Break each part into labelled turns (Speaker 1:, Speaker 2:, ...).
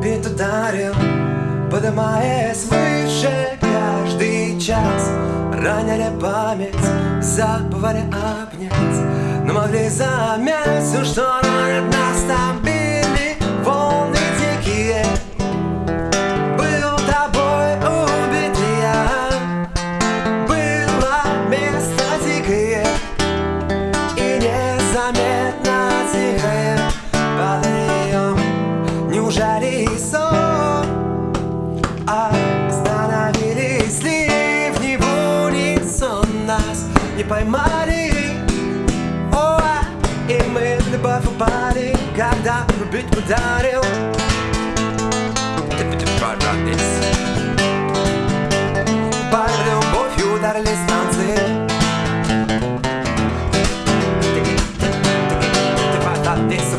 Speaker 1: бит ударил Поднимаясь выше каждый час. Ранили память, забывали обнять Но могли замять все, что не поймали. О, а, И мы в любовь упали Когда любить ударил. Под любовью ударили станции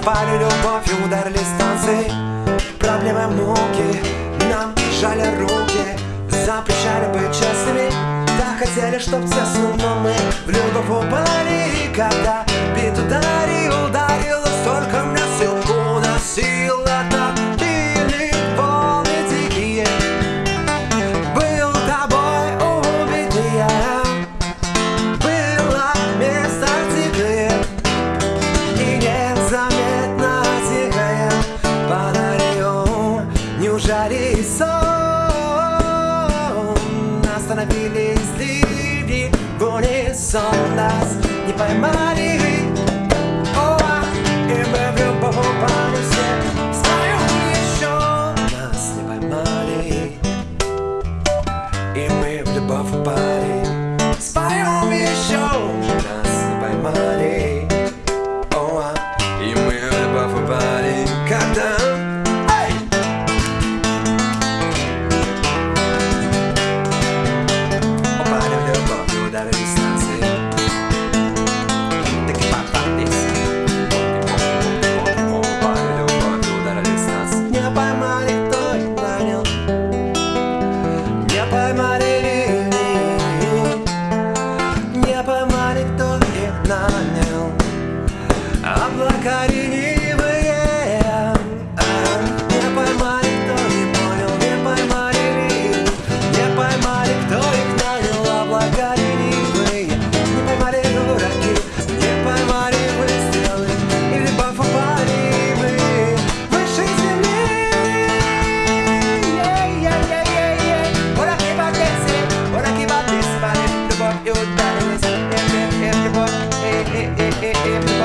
Speaker 1: Пали любовью ударили станции Проблемы муки Нам жали руки Запрещали быть честными хотели, чтоб тесно Но мы в любовь упали Когда бит ударил, унисон Нас не поймали кореневые. А, не поймали, кто не понял, не поймали ли? Не поймали, кто их нанял, а Не поймали дураки, не поймали выстрелы Или баф упали выше земли! Ураки бандесы, ураки бандесы, Любовь и ударились, эм, эм, эм, любовь, э, э, э, любовь, любовь, любовь.